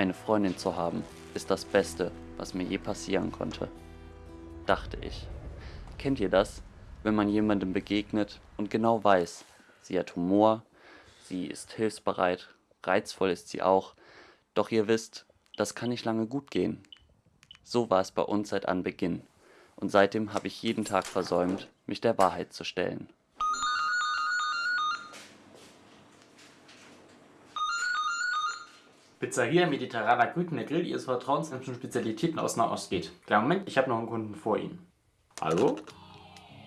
Eine Freundin zu haben, ist das Beste, was mir je passieren konnte. Dachte ich. Kennt ihr das, wenn man jemandem begegnet und genau weiß, sie hat Humor, sie ist hilfsbereit, reizvoll ist sie auch, doch ihr wisst, das kann nicht lange gut gehen. So war es bei uns seit Anbeginn und seitdem habe ich jeden Tag versäumt, mich der Wahrheit zu stellen. Pizzeria Mediterraner Grütener Grill, Ihres Vertrauens, wenn es um Spezialitäten aus Nahost geht. Klar, Moment, ich habe noch einen Kunden vor Ihnen. Hallo?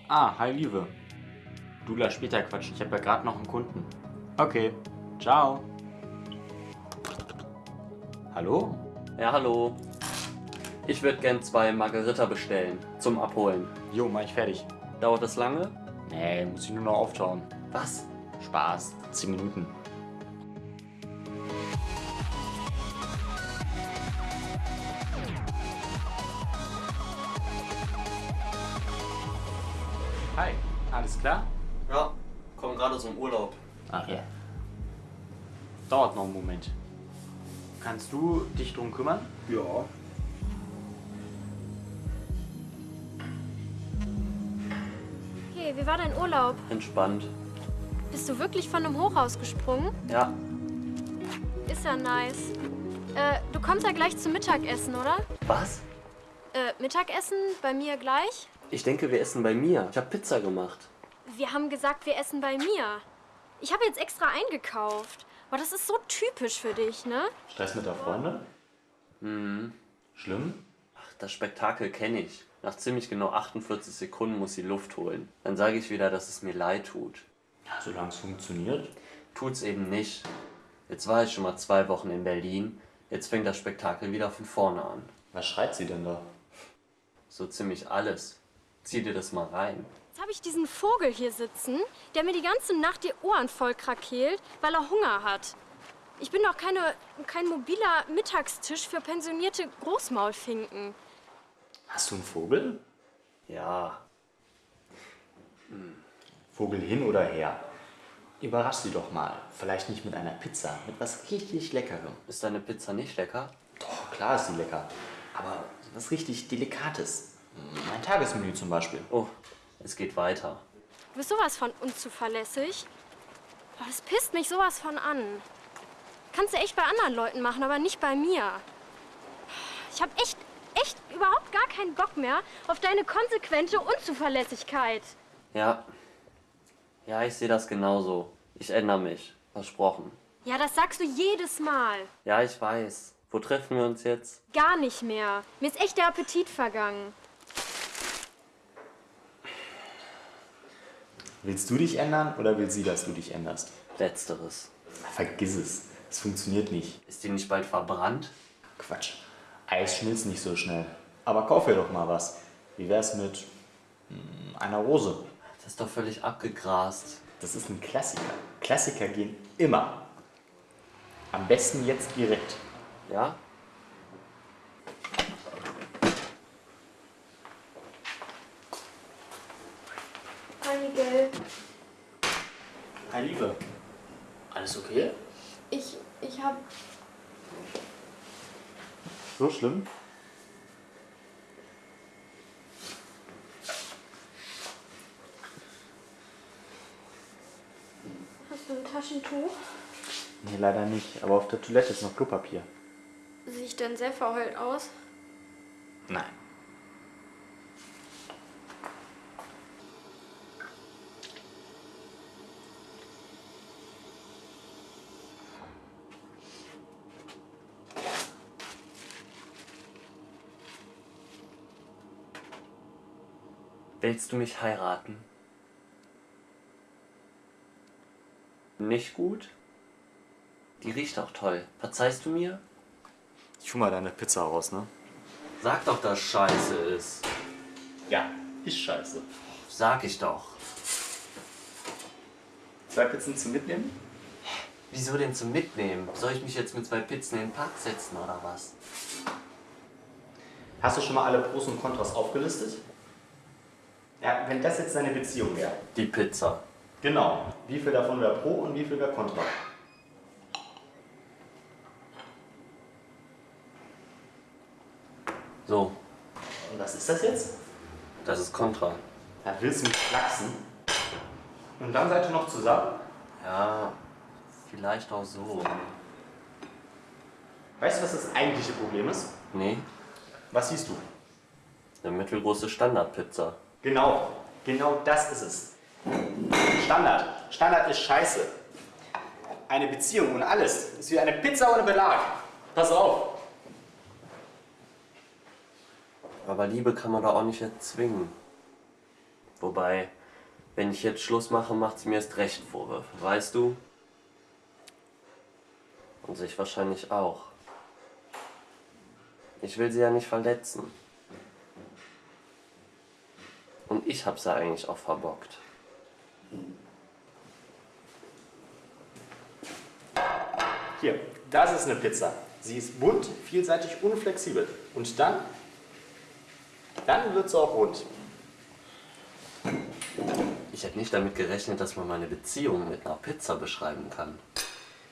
Ah, hi Liebe. Du lass später quatschen, ich habe ja gerade noch einen Kunden. Okay, ciao. Hallo? Ja, hallo. Ich würde gern zwei Margarita bestellen, zum Abholen. Jo, mach ich fertig. Dauert das lange? Nee, muss ich nur noch auftauen. Was? Spaß, 10 Minuten. Klar? Ja, komm gerade aus dem Urlaub. Ach ja. Dauert noch einen Moment. Kannst du dich drum kümmern? Ja. Hey, wie war dein Urlaub? Entspannt. Bist du wirklich von einem Hochhaus gesprungen? Ja, Ist ja nice. Äh, du kommst ja gleich zum Mittagessen, oder? was? Äh, Mittagessen bei mir gleich? Ich denke, wir essen bei mir. Ich habe Pizza gemacht. Wir haben gesagt, wir essen bei mir. Ich habe jetzt extra eingekauft. Aber das ist so typisch für dich, ne? Stress mit der Freundin? Mhm. Schlimm? Ach, das Spektakel kenne ich. Nach ziemlich genau 48 Sekunden muss sie Luft holen. Dann sage ich wieder, dass es mir leid tut. Ja, solange es funktioniert. Tut's eben nicht. Jetzt war ich schon mal zwei Wochen in Berlin. Jetzt fängt das Spektakel wieder von vorne an. Was schreit sie denn da? So ziemlich alles. Zieh dir das mal rein. Jetzt habe ich diesen Vogel hier sitzen, der mir die ganze Nacht die Ohren voll krakeelt, weil er Hunger hat. Ich bin doch keine, kein mobiler Mittagstisch für pensionierte Großmaulfinken. Hast du einen Vogel? Ja, Vogel hin oder her. Überrasch sie doch mal. Vielleicht nicht mit einer Pizza, mit was richtig Leckerem. ist deine Pizza nicht lecker? Doch, klar ist sie lecker. Aber was richtig Delikates. Mein Tagesmenü zum Beispiel. Oh, es geht weiter. Du bist sowas von unzuverlässig. Boah, das pisst mich sowas von an. Kannst du echt bei anderen Leuten machen, aber nicht bei mir. Ich habe echt, echt überhaupt gar keinen Bock mehr auf deine konsequente Unzuverlässigkeit. Ja. Ja, ich sehe das genauso. Ich ändere mich. Versprochen. Ja, das sagst du jedes Mal. Ja, ich weiß. Wo treffen wir uns jetzt? Gar nicht mehr. Mir ist echt der Appetit vergangen. Willst du dich ändern oder will sie, dass du dich änderst? Letzteres. Vergiss es. Es funktioniert nicht. Ist die nicht bald verbrannt? Quatsch. Eis schmilzt nicht so schnell. Aber kauf ihr doch mal was. Wie wär's mit mm, einer Rose? Das ist doch völlig abgegrast. Das ist ein Klassiker. Klassiker gehen immer. Am besten jetzt direkt. Ja? Hi, Miguel. Hi Liebe. Alles okay? Ich, ich hab... So schlimm? Hast du ein Taschentuch? Nee, leider nicht. Aber auf der Toilette ist noch Klopapier. Sehe ich denn sehr verheult aus? Nein. Willst du mich heiraten? Nicht gut? Die riecht auch toll. Verzeihst du mir? Ich hol mal deine Pizza raus, ne? Sag doch, dass scheiße ist. Ja, ist scheiße. Sag ich doch. Zwei Pizzen zum Mitnehmen? Wieso denn zum Mitnehmen? Soll ich mich jetzt mit zwei Pizzen in den Park setzen oder was? Hast du schon mal alle Pros und Kontras aufgelistet? Wenn das jetzt deine Beziehung wäre. Die Pizza. Genau. Wie viel davon wäre Pro und wie viel wäre Kontra? So, Und was ist das jetzt? das ist Contra. Da willst du mich flachsen. Und dann seid ihr noch zusammen? Ja, vielleicht auch so. Weißt du, was das eigentliche Problem ist? Nee, Was siehst du? eine mittelgroße Standardpizza. Genau, genau das ist es. Standard. Standard ist scheiße. Eine Beziehung und alles ist wie eine Pizza ohne Belag. Pass auf. Aber Liebe kann man da auch nicht erzwingen. Wobei, wenn ich jetzt Schluss mache, macht sie mir erst recht Vorwürfe, weißt du? Und sich wahrscheinlich auch. Ich will sie ja nicht verletzen. Und ich hab's ja eigentlich auch verbockt. Hier, das ist eine Pizza. Sie ist bunt, vielseitig und flexibel. Und dann, dann wird sie auch rund. Ich hätte nicht damit gerechnet, dass man meine Beziehung mit einer Pizza beschreiben kann.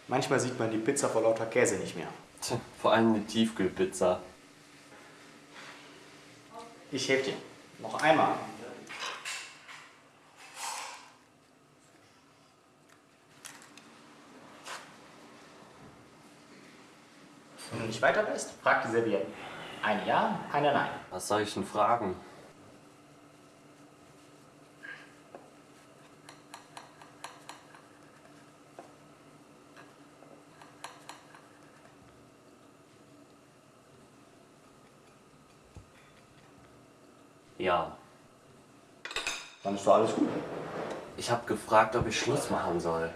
Manchmal sieht man die Pizza vor lauter Käse nicht mehr. Tja, vor allem eine Tiefkühlpizza. Ich helfe dir. Noch einmal. Wenn du nicht weiter weißt, frag die Servietten. Eine Ja, eine Nein. Was soll ich denn fragen? Ja. Dann ist doch alles gut. Ich habe gefragt, ob ich Schluss machen soll.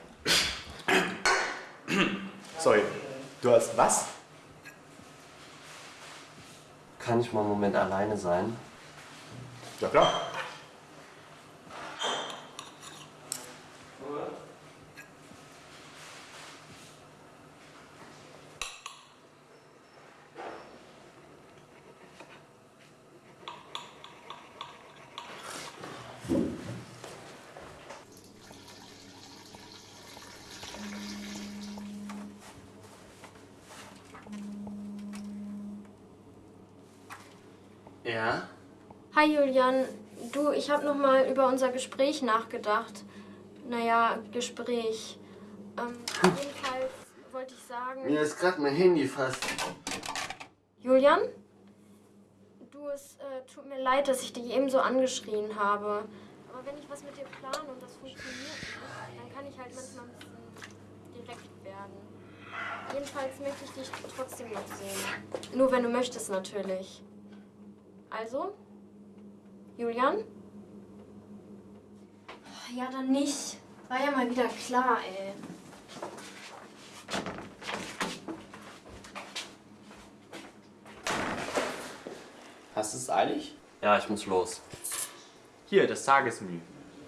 Sorry, du hast was? Kann ich mal einen Moment alleine sein? Ja klar. Ja? Hi Julian, du, ich habe noch mal über unser Gespräch nachgedacht. Naja, Gespräch. Ähm, jedenfalls wollte ich sagen. Mir ist gerade mein Handy fast. Julian? Du, es äh, tut mir leid, dass ich dich eben so angeschrien habe. Aber wenn ich was mit dir plane und das funktioniert nicht, dann kann ich halt manchmal ein bisschen direkt werden. Jedenfalls möchte ich dich trotzdem noch sehen. Nur wenn du möchtest natürlich. Also? Julian? Ja, dann nicht. War ja mal wieder klar, ey. Hast du es eilig? Ja, ich muss los. Hier, das Tagesmenü.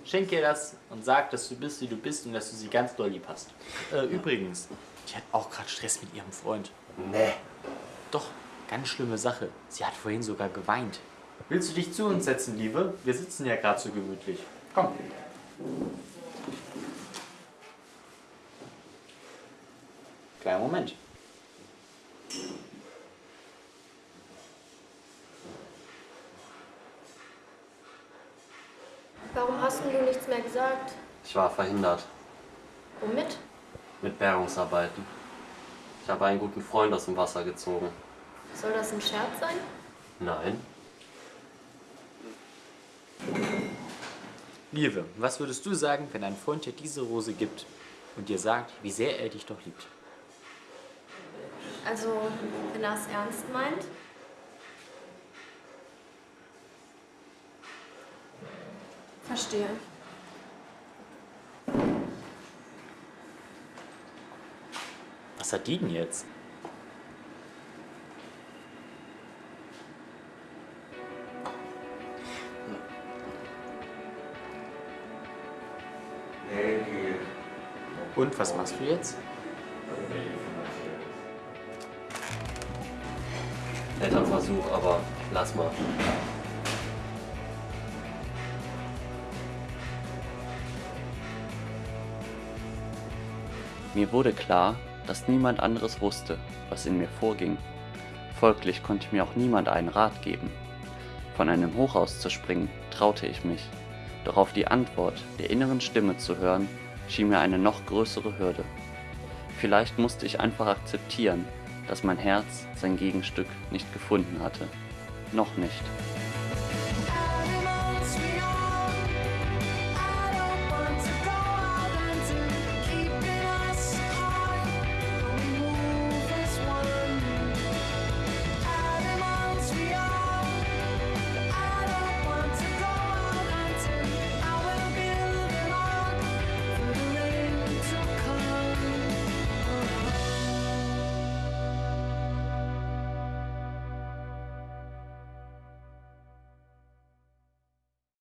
Schenk ihr das und sag, dass du bist, wie du bist und dass du sie ganz doll lieb hast. Äh, übrigens, die hat auch gerade Stress mit ihrem Freund. Nee. Doch, ganz schlimme Sache. Sie hat vorhin sogar geweint. Willst du dich zu uns setzen, Liebe? Wir sitzen ja gerade so gemütlich. Komm. Kleiner Moment. Warum hast du nichts mehr gesagt? Ich war verhindert Womit? mit Bergungsarbeiten. Ich habe einen guten Freund aus dem Wasser gezogen. Soll das ein Scherz sein? Nein. Liebe, was würdest du sagen, wenn ein Freund dir diese Rose gibt und dir sagt, wie sehr er dich doch liebt? Also, wenn er es ernst meint? Verstehe. Was hat die denn jetzt? Und was machst du jetzt? Netter Versuch, aber lass mal. Mir wurde klar, dass niemand anderes wusste, was in mir vorging. Folglich konnte mir auch niemand einen Rat geben. Von einem Hochhaus zu springen, traute ich mich, doch auf die Antwort der inneren Stimme zu hören, schien mir eine noch größere Hürde. Vielleicht musste ich einfach akzeptieren, dass mein Herz sein Gegenstück nicht gefunden hatte. Noch nicht.